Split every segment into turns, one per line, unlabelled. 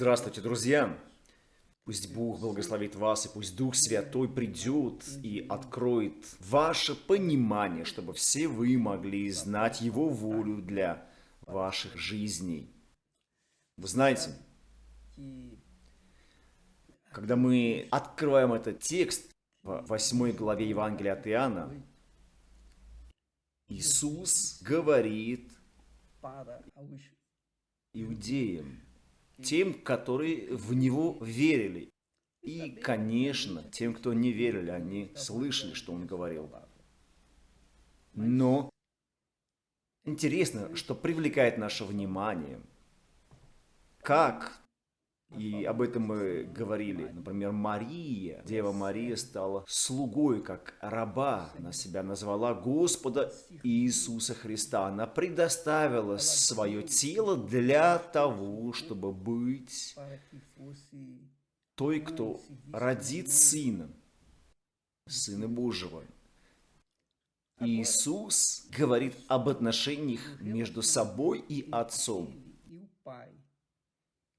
Здравствуйте, друзья! Пусть Бог благословит вас, и пусть Дух Святой придет и откроет ваше понимание, чтобы все вы могли знать Его волю для ваших жизней. Вы знаете, когда мы открываем этот текст в 8 главе Евангелия от Иоанна, Иисус говорит иудеям, тем, которые в Него верили. И, конечно, тем, кто не верили, они слышали, что Он говорил. Но интересно, что привлекает наше внимание. Как и об этом мы говорили. Например, Мария, Дева Мария стала слугой, как раба. Она себя назвала Господа Иисуса Христа. Она предоставила свое тело для того, чтобы быть той, кто родит Сына, Сына Божьего. Иисус говорит об отношениях между собой и Отцом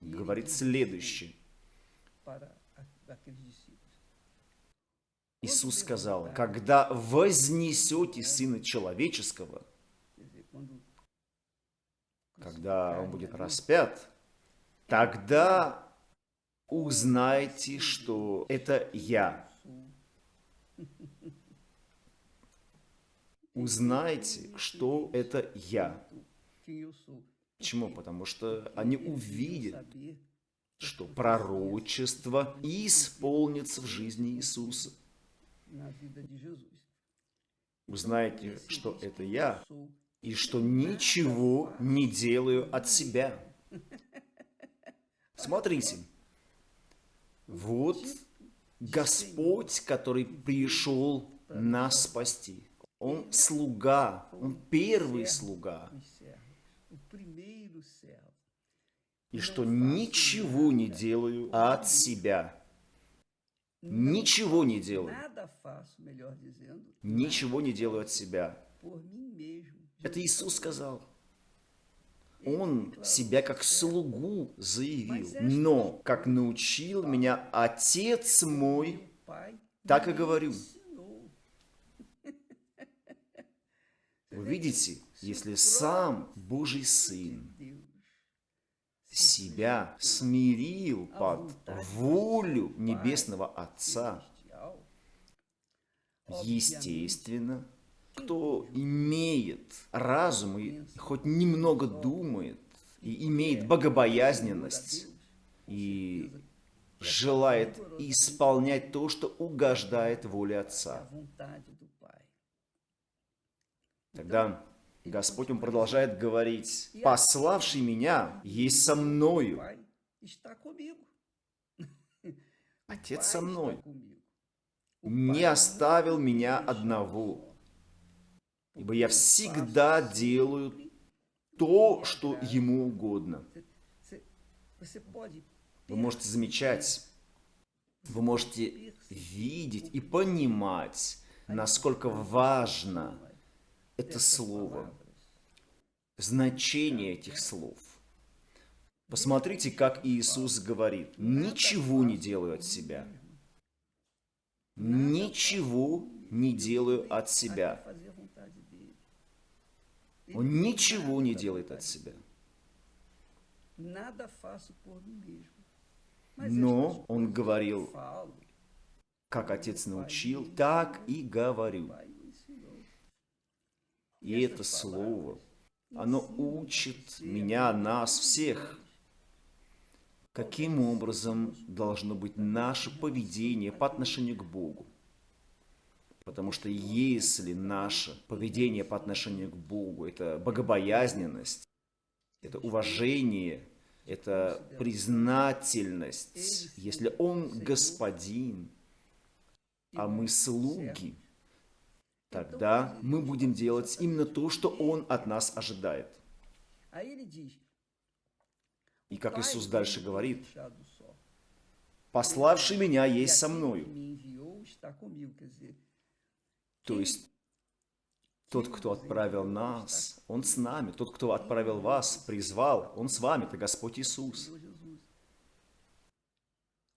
говорит следующее. Иисус сказал, когда вознесете Сына Человеческого, когда Он будет распят, тогда узнаете, что это Я. Узнайте, что это Я. Почему? Потому что они увидят, что пророчество исполнится в жизни Иисуса. Вы знаете, что это я, и что ничего не делаю от себя. Смотрите, вот Господь, который пришел нас спасти. Он слуга, Он первый слуга и что ничего не делаю от себя. Ничего не делаю. Ничего не делаю от себя. Это Иисус сказал. Он себя как слугу заявил. Но, как научил меня Отец мой, так и говорю. Вы видите, если сам Божий Сын себя смирил под волю Небесного Отца, естественно, кто имеет разум и хоть немного думает, и имеет богобоязненность, и желает исполнять то, что угождает воле Отца. Тогда Господь, Он продолжает говорить, «Пославший меня есть со мною». Отец со мной. Не оставил меня одного, ибо я всегда делаю то, что ему угодно. Вы можете замечать, вы можете видеть и понимать, насколько важно это слово, значение этих слов. Посмотрите, как Иисус говорит, ничего не делаю от себя. Ничего не делаю от себя. Он ничего не делает от себя. Но он говорил, как Отец научил, так и говорю. И это слово, оно учит меня, нас всех, каким образом должно быть наше поведение по отношению к Богу. Потому что если наше поведение по отношению к Богу – это богобоязненность, это уважение, это признательность, если Он Господин, а мы слуги – тогда мы будем делать именно то, что Он от нас ожидает. И как Иисус дальше говорит, «Пославший меня есть со мною». То есть, тот, кто отправил нас, Он с нами. Тот, кто отправил вас, призвал, Он с вами. Это Господь Иисус.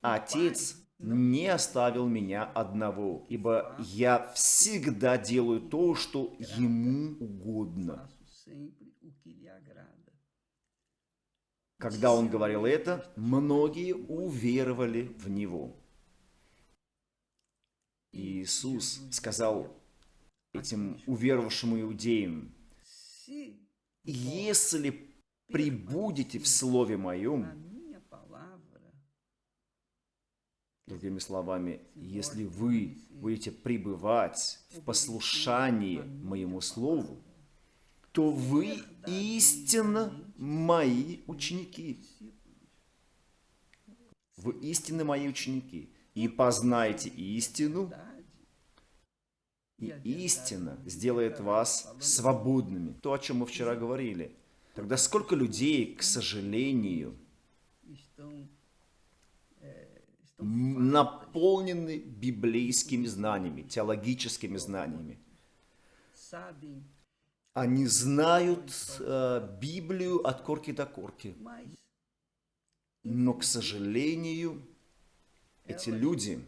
Отец не оставил меня одного, ибо я всегда делаю то, что ему угодно. Когда он говорил это, многие уверовали в него. Иисус сказал этим уверовавшим иудеям, «Если прибудете в Слове Моем, Другими словами, если вы будете пребывать в послушании моему слову, то вы истинно мои ученики. Вы истинно мои ученики. И познаете истину, и истина сделает вас свободными. То, о чем мы вчера говорили. Тогда сколько людей, к сожалению, наполнены библейскими знаниями, теологическими знаниями. Они знают э, Библию от корки до корки. Но, к сожалению, эти люди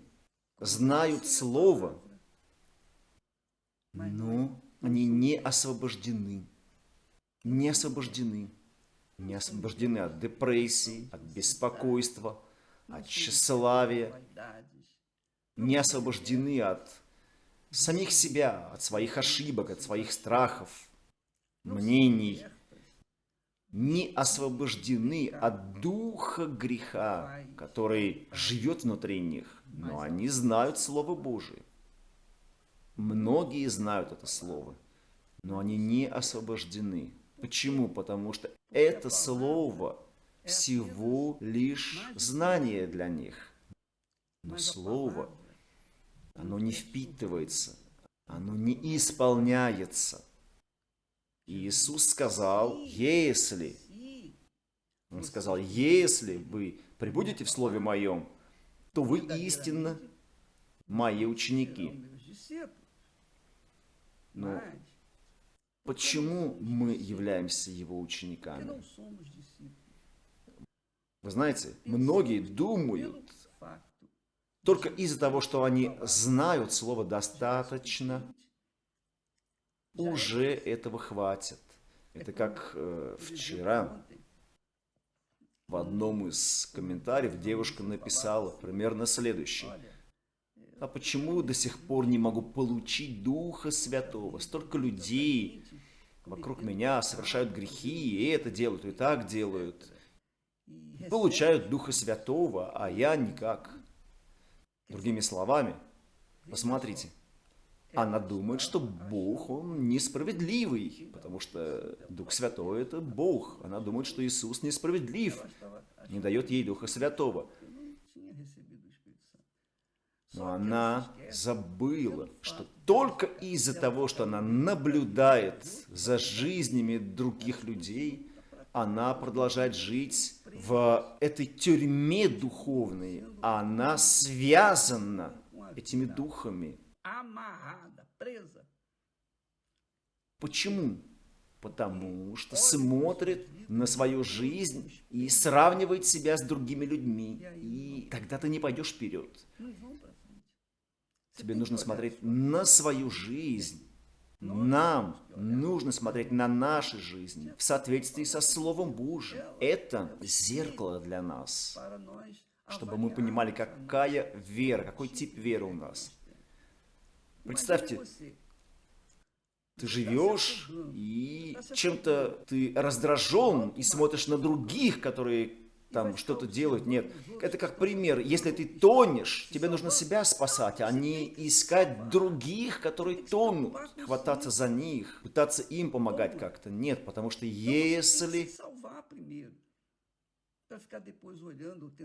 знают Слово, но они не освобождены. Не освобождены. Не освобождены от депрессии, от беспокойства, от тщеславия, не освобождены от самих себя, от своих ошибок, от своих страхов, мнений, не освобождены от духа греха, который живет внутри них, но они знают Слово Божие. Многие знают это Слово, но они не освобождены. Почему? Потому что это Слово всего лишь знание для них. Но Слово, оно не впитывается, оно не исполняется. И Иисус сказал, если, Он сказал, если вы прибудете в Слове Моем, то вы истинно мои ученики. Но почему мы являемся Его учениками? Вы знаете, многие думают, только из-за того, что они знают слово достаточно, уже этого хватит. Это как э, вчера в одном из комментариев девушка написала примерно следующее. А почему до сих пор не могу получить Духа Святого? Столько людей вокруг меня совершают грехи, и это делают, и так делают получают Духа Святого, а я никак. Другими словами, посмотрите, она думает, что Бог, Он несправедливый, потому что Дух Святой – это Бог. Она думает, что Иисус несправедлив, не дает ей Духа Святого. Но она забыла, что только из-за того, что она наблюдает за жизнями других людей, она продолжает жить в этой тюрьме духовной, она связана этими духами. Почему? Потому что смотрит на свою жизнь и сравнивает себя с другими людьми. И тогда ты не пойдешь вперед. Тебе нужно смотреть на свою жизнь нам нужно смотреть на наши жизни в соответствии со Словом Божьим. Это зеркало для нас, чтобы мы понимали, какая вера, какой тип веры у нас. Представьте, ты живешь и чем-то ты раздражен и смотришь на других, которые там что-то делают. Нет, это как пример. Если ты тонешь, тебе нужно себя спасать, а не искать других, которые тонут, хвататься за них, пытаться им помогать как-то. Нет, потому что если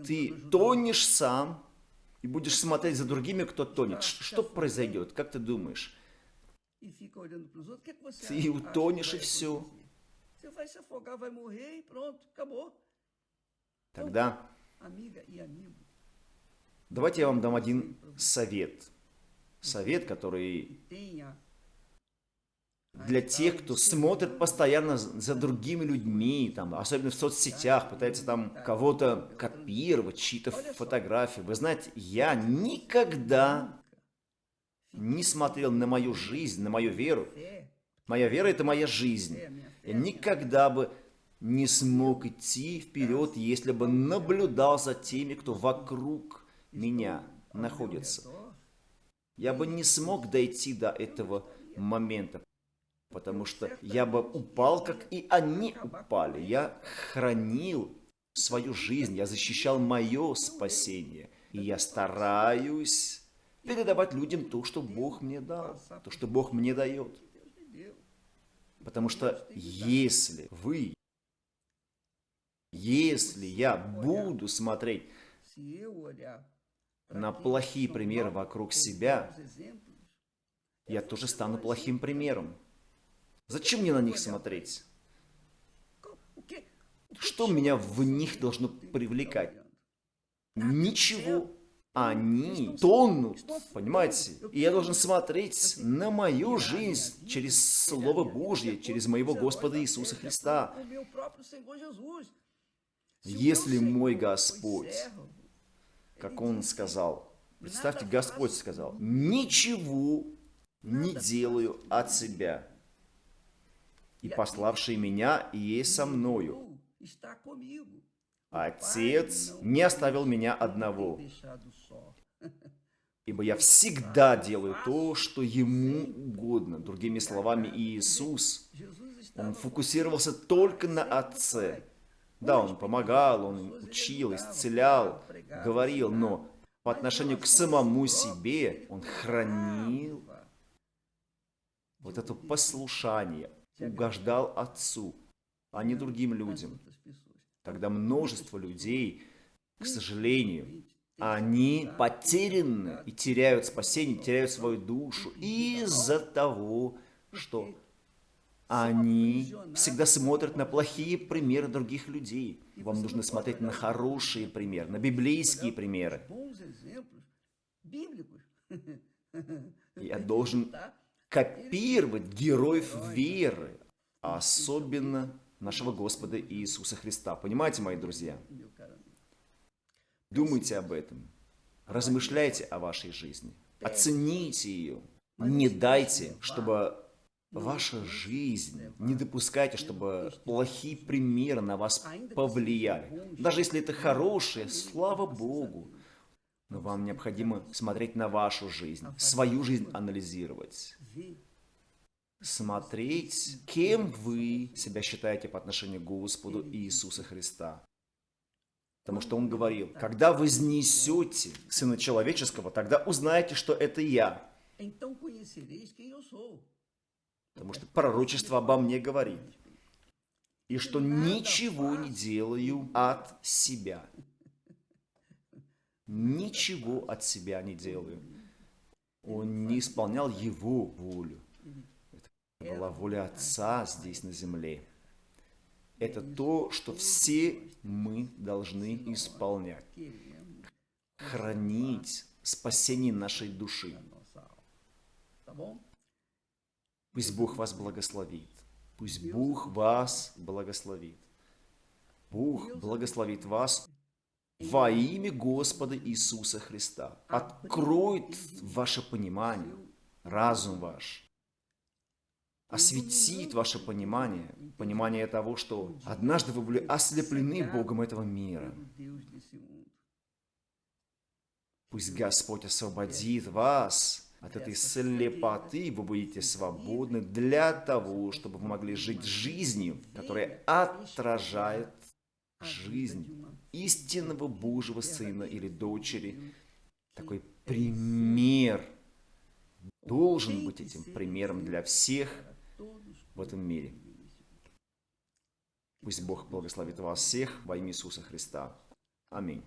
ты тонешь сам и будешь смотреть за другими, кто тонет, что произойдет? Как ты думаешь? Ты утонешь и все. Тогда давайте я вам дам один совет. Совет, который для тех, кто смотрит постоянно за другими людьми, там, особенно в соцсетях, пытается там кого-то копировать, чьи-то фотографии. Вы знаете, я никогда не смотрел на мою жизнь, на мою веру. Моя вера – это моя жизнь. Я никогда бы не смог идти вперед, если бы наблюдал за теми, кто вокруг меня находится. Я бы не смог дойти до этого момента, потому что я бы упал, как и они упали. Я хранил свою жизнь, я защищал мое спасение. И я стараюсь передавать людям то, что Бог мне дал, то, что Бог мне дает. Потому что если вы если я буду смотреть на плохие примеры вокруг себя, я тоже стану плохим примером. Зачем мне на них смотреть? Что меня в них должно привлекать? Ничего. Они тонут, понимаете? И я должен смотреть на мою жизнь через Слово Божье, через моего Господа Иисуса Христа. Если мой Господь, как Он сказал, представьте, Господь сказал, ничего не делаю от себя, и пославший меня есть со мною. Отец не оставил меня одного, ибо я всегда делаю то, что Ему угодно. Другими словами, Иисус, Он фокусировался только на Отце. Да, он помогал, он учил, исцелял, говорил, но по отношению к самому себе он хранил вот это послушание, угождал Отцу, а не другим людям. Тогда множество людей, к сожалению, они потеряны и теряют спасение, теряют свою душу из-за того, что они всегда смотрят на плохие примеры других людей. Вам нужно смотреть на хорошие примеры, на библейские примеры. Я должен копировать героев веры, особенно нашего Господа Иисуса Христа. Понимаете, мои друзья? Думайте об этом. Размышляйте о вашей жизни. Оцените ее. Не дайте, чтобы ваша жизнь. Не допускайте, чтобы плохие примеры на вас повлияли. Даже если это хорошие, слава Богу. Но вам необходимо смотреть на вашу жизнь, свою жизнь анализировать. Смотреть, кем вы себя считаете по отношению к Господу Иисуса Христа. Потому что Он говорил, когда вы вознесете Сына Человеческого, тогда узнаете, что это Я. Потому что пророчество обо мне говорит. И что ничего не делаю от себя. Ничего от себя не делаю. Он не исполнял его волю. Это была воля Отца здесь на земле. Это то, что все мы должны исполнять. Хранить спасение нашей души. Пусть Бог вас благословит. Пусть Бог вас благословит. Бог благословит вас во имя Господа Иисуса Христа. Откроет ваше понимание, разум ваш. Осветит ваше понимание, понимание того, что однажды вы были ослеплены Богом этого мира. Пусть Господь освободит вас от этой слепоты вы будете свободны для того, чтобы вы могли жить жизнью, которая отражает жизнь истинного Божьего Сына или дочери. Такой пример должен быть этим примером для всех в этом мире. Пусть Бог благословит вас всех во имя Иисуса Христа. Аминь.